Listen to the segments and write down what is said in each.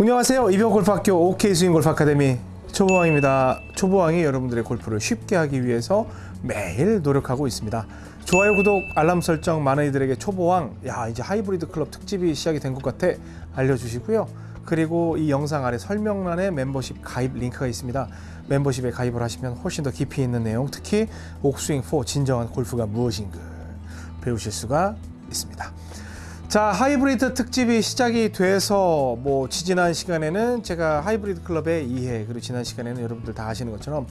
안녕하세요. 이병 골프학교 OK 스윙 골프 아카데미 초보왕입니다. 초보왕이 여러분들의 골프를 쉽게 하기 위해서 매일 노력하고 있습니다. 좋아요, 구독, 알람 설정 많은 이들에게 초보왕, 야 이제 하이브리드 클럽 특집이 시작이 된 것 같아 알려주시고요. 그리고 이 영상 아래 설명란에 멤버십 가입 링크가 있습니다. 멤버십에 가입을 하시면 훨씬 더 깊이 있는 내용, 특히 옥스윙 4 진정한 골프가 무엇인가 배우실 수가 있습니다. 자 하이브리드 특집이 시작이 돼서 뭐 지지난 시간에는 제가 하이브리드 클럽의 이해 그리고 지난 시간에는 여러분들 다 아시는 것처럼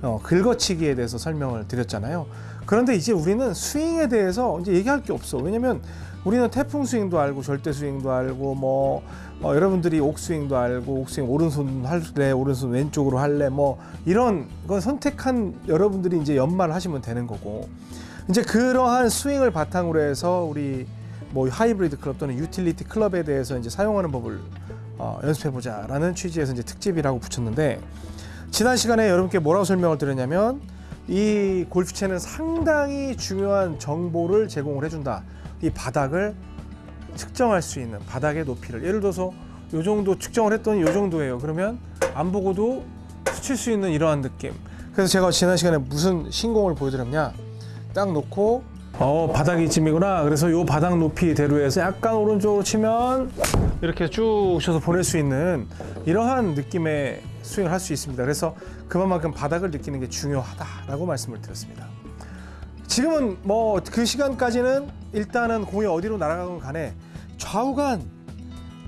어, 긁어치기에 대해서 설명을 드렸잖아요. 그런데 이제 우리는 스윙에 대해서 이제 얘기할 게 없어. 왜냐면 우리는 태풍 스윙도 알고 절대 스윙도 알고 뭐 어, 여러분들이 옥스윙도 알고 옥스윙 오른손 할래 오른손 왼쪽으로 할래 뭐 이런 건 선택한 여러분들이 이제 연말을 하시면 되는 거고 이제 그러한 스윙을 바탕으로 해서 우리 뭐 하이브리드 클럽 또는 유틸리티 클럽에 대해서 이제 사용하는 법을 어, 연습해보자라는 취지에서 이제 특집이라고 붙였는데 지난 시간에 여러분께 뭐라고 설명을 드렸냐면 이 골프채는 상당히 중요한 정보를 제공을 해준다. 이 바닥을 측정할 수 있는 바닥의 높이를 예를 들어서 요 정도 측정을 했더니 요 정도예요. 그러면 안 보고도 스칠 수 있는 이러한 느낌. 그래서 제가 지난 시간에 무슨 신공을 보여드렸냐? 딱 놓고 어 바닥이 이쯤이구나. 그래서 요 바닥 높이 대로 해서 약간 오른쪽으로 치면 이렇게 쭉 쳐서 보낼 수 있는 이러한 느낌의 스윙을 할 수 있습니다. 그래서 그만큼 바닥을 느끼는 게 중요하다라고 말씀을 드렸습니다. 지금은 뭐 그 시간까지는 일단은 공이 어디로 날아가건 간에 좌우간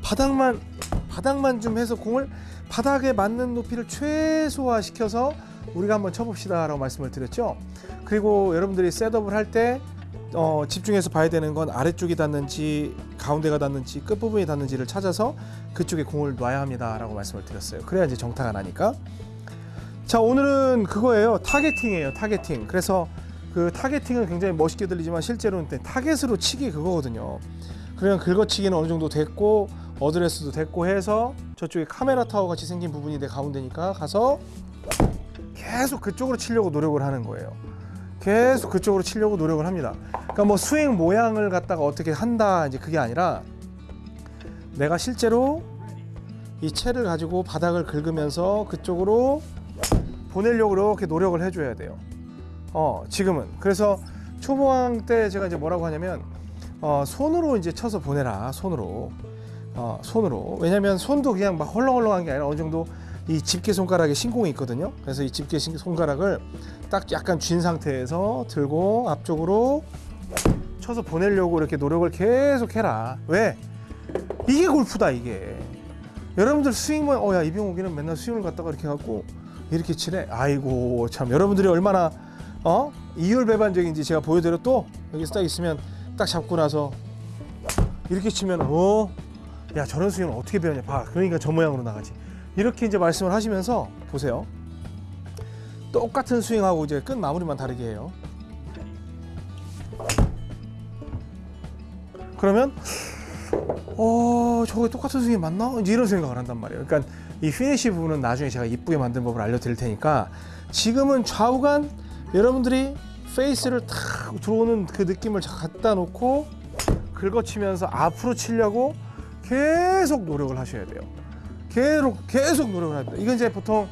바닥만 바닥만 좀 해서 공을 바닥에 맞는 높이를 최소화 시켜서 우리가 한번 쳐봅시다 라고 말씀을 드렸죠. 그리고 여러분들이 setup을 할때 어, 집중해서 봐야 되는 건 아래쪽이 닿는지 가운데가 닿는지 끝부분이 닿는지를 찾아서 그쪽에 공을 놔야 합니다 라고 말씀을 드렸어요. 그래야 이제 정타가 나니까. 자 오늘은 그거예요. targeting이에요. targeting. 그래서 그 targeting은 굉장히 멋있게 들리지만 실제로는 타겟으로 치기 그거거든요. 그러면 긁어치기는 어느 정도 됐고 어드레스도 됐고 해서 저쪽에 카메라 타워 같이 생긴 부분이 내 가운데니까 가서 계속 그쪽으로 치려고 노력을 하는 거예요. 계속 그쪽으로 치려고 노력을 합니다. 그러니까 뭐 스윙 모양을 갖다가 어떻게 한다 이제 그게 아니라 내가 실제로 이 채를 가지고 바닥을 긁으면서 그쪽으로 보내려고 이렇게 노력을 해줘야 돼요. 어 지금은 그래서 초보왕 때 제가 이제 뭐라고 하냐면 어, 손으로 이제 쳐서 보내라 손으로 어, 손으로 왜냐면 손도 그냥 막 헐렁헐렁한 게 아니라 어느 정도 이 집게 손가락에 신공이 있거든요. 그래서 이 집게 신- 손가락을 딱 약간 쥔 상태에서 들고 앞쪽으로 쳐서 보내려고 이렇게 노력을 계속 해라. 왜? 이게 골프다 이게. 여러분들 스윙만 어야 이병욱이는 맨날 스윙을 갖다가 이렇게 갖고 이렇게 치네. 아이고 참 여러분들이 얼마나 어 이율배반적인지 제가 보여드려 또 여기서 딱 있으면 딱 잡고 나서 이렇게 치면 어야 저런 스윙은 어떻게 배웠냐 봐 그러니까 저 모양으로 나가지 이렇게 이제 말씀을 하시면서 보세요. 똑같은 스윙하고 이제 끝 마무리만 다르게 해요. 그러면 어 저거 똑같은 스윙이 맞나? 이제 이런 생각을 한단 말이에요. 그러니까 이 피니시 부분은 나중에 제가 이쁘게 만든 법을 알려드릴 테니까 지금은 좌우간 여러분들이 페이스를 탁 들어오는 그 느낌을 갖다 놓고 긁어치면서 앞으로 치려고 계속 노력을 하셔야 돼요. 계속 계속 노력을 합니다. 이건 이제 보통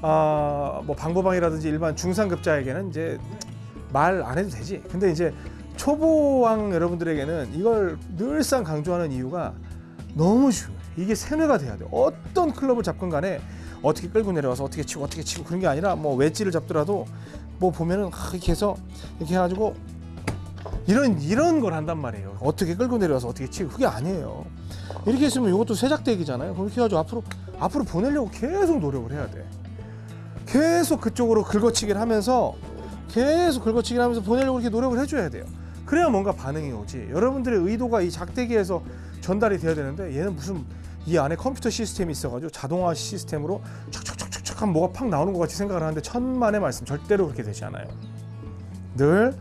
아, 뭐 방법왕이라든지 일반 중상급자에게는 이제 말 안 해도 되지. 근데 이제 초보왕 여러분들에게는 이걸 늘상 강조하는 이유가 너무 중요해. 이게 세뇌가 돼야 돼요. 어떤 클럽을 잡건 간에 어떻게 끌고 내려와서 어떻게 치고 어떻게 치고 그런 게 아니라 뭐 웨지를 잡더라도 뭐 보면은 아, 이렇게 해서 이렇게 해가지고 이런 이런 걸 한단 말이에요. 어떻게 끌고 내려와서 어떻게 치고 그게 아니에요. 이렇게 했으면 이것도 세작대기잖아요. 그렇게 해가지고 앞으로 앞으로 보내려고 계속 노력을 해야 돼. 계속 그쪽으로 긁어치기를 하면서 계속 긁어치기를 하면서 보내려고 이렇게 노력을 해줘야 돼요. 그래야 뭔가 반응이 오지. 여러분들의 의도가 이 작대기에서 전달이 돼야 되는데 얘는 무슨 이 안에 컴퓨터 시스템이 있어가지고 자동화 시스템으로 촥촥촥촥 하면 뭐가 팍 나오는 것 같이 생각을 하는데 천만의 말씀 절대로 그렇게 되지 않아요. 늘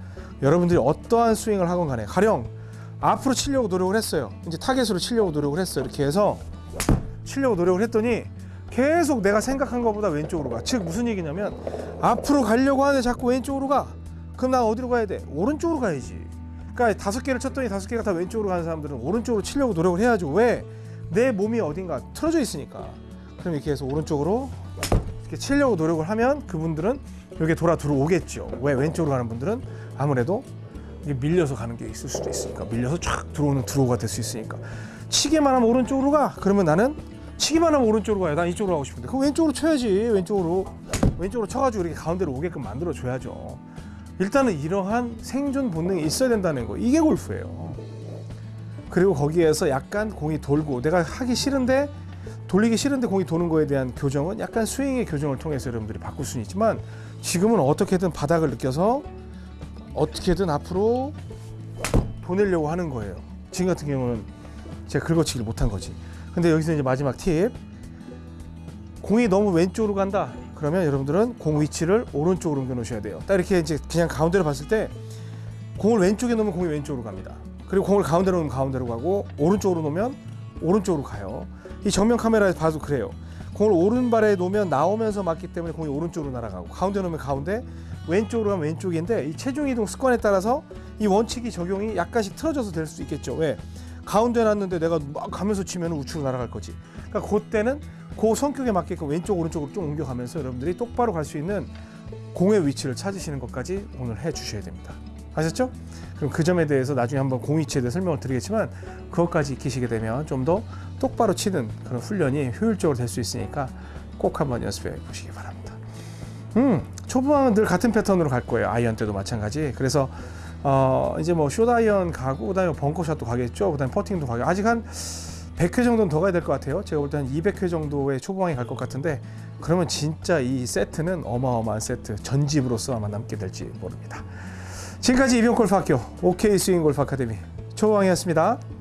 여러분들이 어떠한 스윙을 하건 간에 가령 앞으로 치려고 노력을 했어요. 이제 타겟으로 치려고 노력을 했어요. 이렇게 해서 치려고 노력을 했더니 계속 내가 생각한 것보다 왼쪽으로 가. 즉 무슨 얘기냐면 앞으로 가려고 하는데 자꾸 왼쪽으로 가. 그럼 나 어디로 가야 돼? 오른쪽으로 가야지. 그러니까 다섯 개를 쳤더니 다섯 개가 다 왼쪽으로 가는 사람들은 오른쪽으로 치려고 노력을 해야죠. 왜? 내 몸이 어딘가 틀어져 있으니까 그럼 이렇게 해서 오른쪽으로 이렇게 치려고 노력을 하면 그분들은 여기 돌아 들어오겠죠. 왜 왼쪽으로 가는 분들은 아무래도 밀려서 가는 게 있을 수도 있으니까 밀려서 쫙 들어오는 드로우가 될 수 있으니까 치기만 하면 오른쪽으로 가. 그러면 나는 치기만 하면 오른쪽으로 가요. 난 이쪽으로 가고 싶은데 그럼 왼쪽으로 쳐야지. 왼쪽으로 왼쪽으로 쳐가지고 이렇게 가운데로 오게끔 만들어 줘야죠. 일단은 이러한 생존 본능이 있어야 된다는 거 이게 골프예요. 그리고 거기에서 약간 공이 돌고 내가 하기 싫은데 돌리기 싫은데 공이 도는 거에 대한 교정은 약간 스윙의 교정을 통해서 여러분들이 바꿀 수는 있지만 지금은 어떻게든 바닥을 느껴서 어떻게든 앞으로 보내려고 하는 거예요. 지금 같은 경우는 제가 긁어치기를 못한 거지. 근데 여기서 이제 마지막 팁. 공이 너무 왼쪽으로 간다. 그러면 여러분들은 공 위치를 오른쪽으로 옮겨 놓으셔야 돼요. 딱 이렇게 이제 그냥 가운데로 봤을 때 공을 왼쪽에 놓으면 공이 왼쪽으로 갑니다. 그리고 공을 가운데로 놓으면 가운데로 가고 오른쪽으로 놓으면 오른쪽으로 가요. 이 정면 카메라에서 봐도 그래요. 공을 오른발에 놓으면 나오면서 맞기 때문에 공이 오른쪽으로 날아가고 가운데 놓으면 가운데 왼쪽으로 가면 왼쪽인데 이 체중 이동 습관에 따라서 이 원칙이 적용이 약간씩 틀어져서 될 수 있겠죠. 왜? 가운데 놨는데 내가 막 가면서 치면 우측으로 날아갈 거지. 그러니까 그때는 그 성격에 맞게끔 왼쪽 오른쪽으로 좀 옮겨가면서 여러분들이 똑바로 갈 수 있는 공의 위치를 찾으시는 것까지 오늘 해 주셔야 됩니다. 아셨죠? 그럼 그 점에 대해서 나중에 한번 공 위치에 대해 설명을 드리겠지만 그것까지 익히시게 되면 좀 더 똑바로 치는 그런 훈련이 효율적으로 될 수 있으니까 꼭 한번 연습해 보시기 바랍니다. 음, 초보는 늘 같은 패턴으로 갈 거예요. 아이언 때도 마찬가지. 그래서 어, 이제 뭐 숏아이언 가고 그다음에 벙커샷도 가겠죠. 그다음에 퍼팅도 가고 아직 한 100회 정도는 더 가야 될 것 같아요. 제가 볼 때 한 200회 정도의 초보왕이 갈 것 같은데 그러면 진짜 이 세트는 어마어마한 세트 전집으로서 아마 남게 될지 모릅니다. 지금까지 이병골프 학교 OK 스윙 골프 아카데미 초보왕이었습니다.